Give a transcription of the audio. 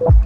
you